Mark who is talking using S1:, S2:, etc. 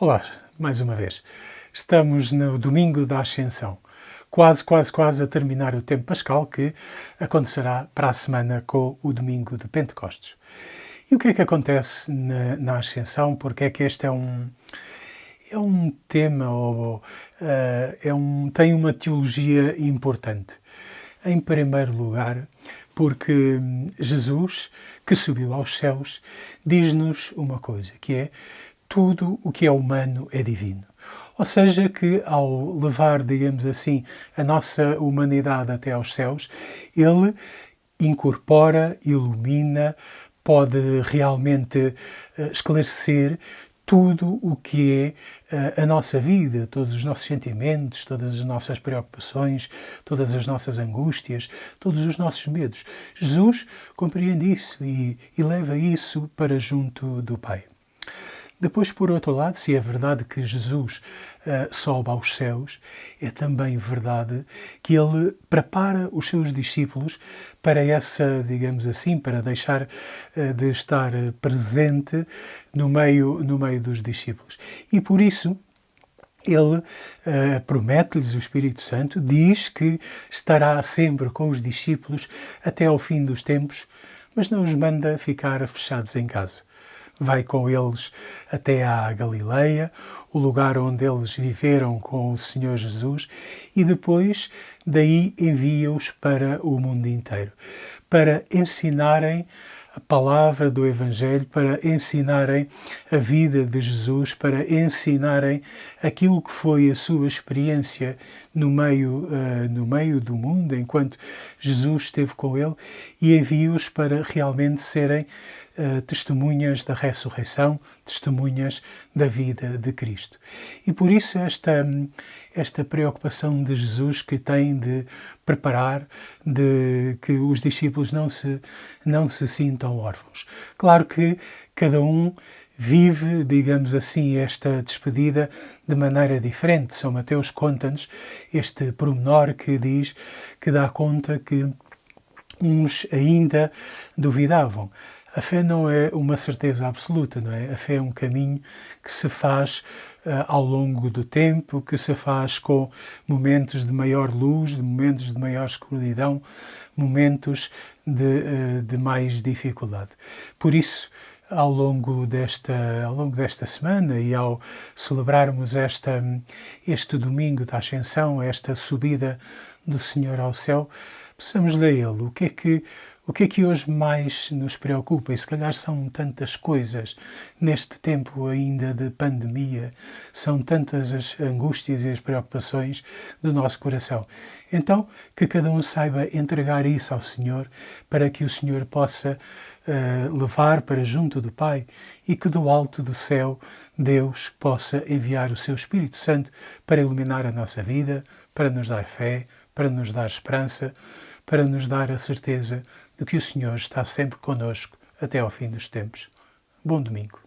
S1: Olá, mais uma vez. Estamos no domingo da Ascensão, quase, quase, quase a terminar o tempo pascal que acontecerá para a semana com o domingo de Pentecostes. E o que é que acontece na, na Ascensão? Porque é que este é um, é um tema, ou, uh, é um, tem uma teologia importante. Em primeiro lugar, porque Jesus, que subiu aos céus, diz-nos uma coisa, que é tudo o que é humano é divino. Ou seja, que ao levar, digamos assim, a nossa humanidade até aos céus, ele incorpora, ilumina, pode realmente eh, esclarecer tudo o que é uh, a nossa vida, todos os nossos sentimentos, todas as nossas preocupações, todas as nossas angústias, todos os nossos medos. Jesus compreende isso e, e leva isso para junto do Pai. Depois, por outro lado, se é verdade que Jesus uh, sobe aos céus, é também verdade que ele prepara os seus discípulos para essa, digamos assim, para deixar uh, de estar presente no meio, no meio dos discípulos. E por isso, ele uh, promete-lhes o Espírito Santo, diz que estará sempre com os discípulos até ao fim dos tempos, mas não os manda ficar fechados em casa vai com eles até à Galileia, o lugar onde eles viveram com o Senhor Jesus, e depois daí envia-os para o mundo inteiro, para ensinarem a palavra do Evangelho, para ensinarem a vida de Jesus, para ensinarem aquilo que foi a sua experiência no meio, uh, no meio do mundo, enquanto Jesus esteve com ele, e envia-os para realmente serem uh, testemunhas da ressurreição, testemunhas da vida de Cristo. E por isso esta, esta preocupação de Jesus que tem de preparar, de que os discípulos não se, não se sintam órfãos. Claro que cada um vive, digamos assim, esta despedida de maneira diferente. São Mateus conta-nos este pormenor que diz, que dá conta que uns ainda duvidavam. A fé não é uma certeza absoluta, não é? A fé é um caminho que se faz uh, ao longo do tempo, que se faz com momentos de maior luz, de momentos de maior escuridão, momentos de, uh, de mais dificuldade. Por isso, ao longo desta, ao longo desta semana e ao celebrarmos esta, este domingo da Ascensão, esta subida do Senhor ao céu, possamos ler Ele. O que é que o que é que hoje mais nos preocupa? E se calhar são tantas coisas neste tempo ainda de pandemia, são tantas as angústias e as preocupações do nosso coração. Então, que cada um saiba entregar isso ao Senhor para que o Senhor possa uh, levar para junto do Pai e que do alto do céu Deus possa enviar o seu Espírito Santo para iluminar a nossa vida, para nos dar fé, para nos dar esperança, para nos dar a certeza de que o Senhor está sempre conosco até ao fim dos tempos. Bom domingo.